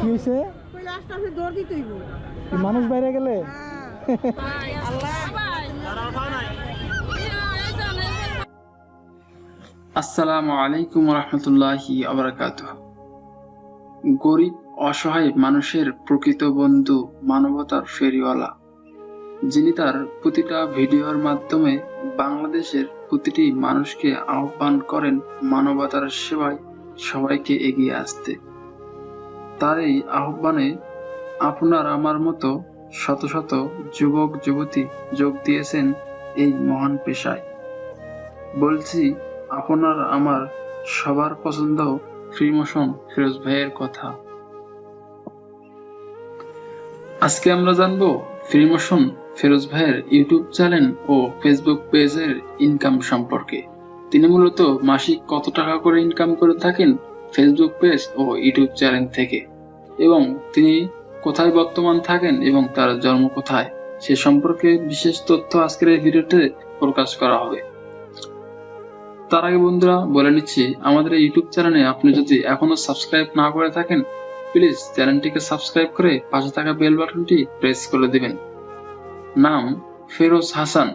কি হয়েছে? কইলে আস্তে আস্তে দৌড় দিতেই কি মানুষ বাইরে গেলে? আসসালামু আলাইকুম রহমতুল্লাহি আবরাকাত গরিব অসহায় মানুষের প্রকৃত বন্ধু মানবতার ফেরিওয়ালা যিনি তার প্রতিটা ভিডিওর মাধ্যমে বাংলাদেশের প্রতিটি মানুষকে আহ্বান করেন মানবতার সেবায় সবাইকে এগিয়ে আসতে। তার এই আহ্বানে আপনার আমার মতো শত শত যুবক, যুবতী যোগ দিয়েছেন এই মহান পেশায়। বলছি, আপনার আমার সবার পছন্দ ফ্রি মোশন ফিরোজ ভাইয়ের কথা। আজকে আমরা জানব ফ্রিমোশন ফিরোজ ভাইয়ের ইউটিউব চ্যানেল ও ফেসবুক পেজের ইনকাম সম্পর্কে। তিনি মূলত মাসিক কত টাকা করে ইনকাম করে থাকেন ফেসবুক পেজ ও ইউটিউব চ্যানেল থেকে। এবং তিনি কোথায় বর্তমান থাকেন এবং তার জন্ম কোথায়, সে সম্পর্কে বিশেষ তথ্য আজকের এই ভিডিওতে প্রকাশ করা হবে। তার আগে বন্ধুরা বলে নিচ্ছি, আমাদের এই ইউটিউব চ্যানেলে আপনি যদি এখনও সাবস্ক্রাইব না করে থাকেন, প্লিজ চ্যানেলটিকে সাবস্ক্রাইব করে পাশে থাকা বেল বাটনটি প্রেস করে দিবেন। নাম ফেরোজ হাসান।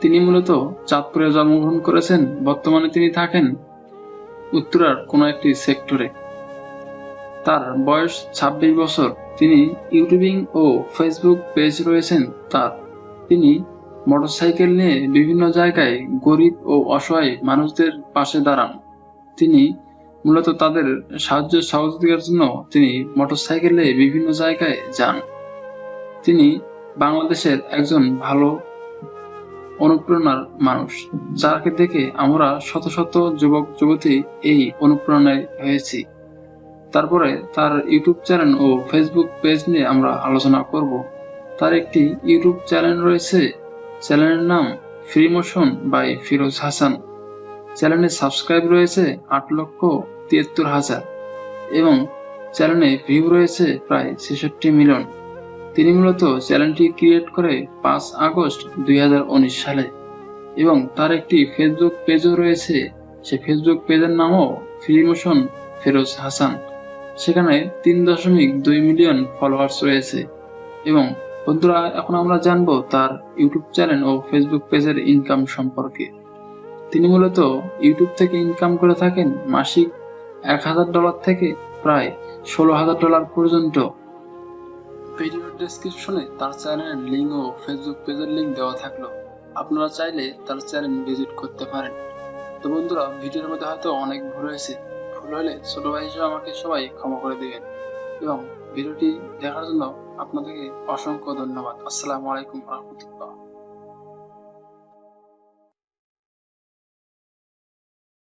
তিনি মূলত চাঁদপুরে জন্মগ্রহণ করেছেন, বর্তমানে তিনি থাকেন উত্তরার কোনো একটি সেক্টরে। তার বয়স ২৬ বছর। তিনি ইউটিউবিং ও ফেসবুক পেজ রয়েছেন তার। তিনি মোটরসাইকেল নিয়ে বিভিন্ন জায়গায় গরিব ও অসহায় মানুষদের পাশে দাঁড়ান। তিনি মূলত তাদের সাহায্য সহযোগিতার জন্য তিনি মোটরসাইকেলে বিভিন্ন জায়গায় যান। তিনি বাংলাদেশের একজন ভালো অনুপ্রেরণার মানুষ, যাকে দেখে আমরা শত শত যুবক যুবতী এই অনুপ্রেরণায় হয়েছি। তারপরে তার ইউটিউব চ্যানেল ও ফেসবুক পেজ নিয়ে আমরা আলোচনা করব। তার একটি ইউটিউব চ্যানেল রয়েছে। চ্যানেলের নাম free motion by Firoz Hasan. চ্যানেলে সাবস্ক্রাইব রয়েছে আট লক্ষ তিয়াত্তর হাজার এবং চ্যানেলে ভিউ রয়েছে প্রায় ছেষট্টি মিলিয়ন। তিনি মূলত চ্যানেলটি ক্রিয়েট করে পাঁচ আগস্ট দুই হাজার উনিশ সালে এবং তার একটি ফেসবুক পেজও রয়েছে। সে ফেসবুক পেজের নামও ফ্রি মোশন ফিরোজ হাসান। সেখানে তিন দশমিক দুই মিলিয়ন ফলোয়ার্স রয়েছে। এবং বন্ধুরা, এখন আমরা জানব তার ইউটিউব চ্যানেল ও ফেসবুক পেজের ইনকাম সম্পর্কে। তিনি মূলত ইউটিউব থেকে ইনকাম করে থাকেন মাসিক এক হাজার ডলার থেকে প্রায় ষোলো হাজার ডলার পর্যন্ত। ভিডিওর ডেসক্রিপশনে তার চ্যানেলের লিঙ্ক ও ফেসবুক পেজের লিঙ্ক দেওয়া থাকল। আপনারা চাইলে তার চ্যানেল ভিজিট করতে পারেন। তো বন্ধুরা, ভিডিওর মধ্যে হয়তো অনেক ভুল হয়েছে। ভুল হলে ছোট ভাই হিসেবে আমাকে সবাই ক্ষমা করে দিবেন। এবং ভিডিওটি দেখার জন্য আপনাদেরকে অসংখ্য ধন্যবাদ। আসসালামু আলাইকুম রহমতুল্লাহ।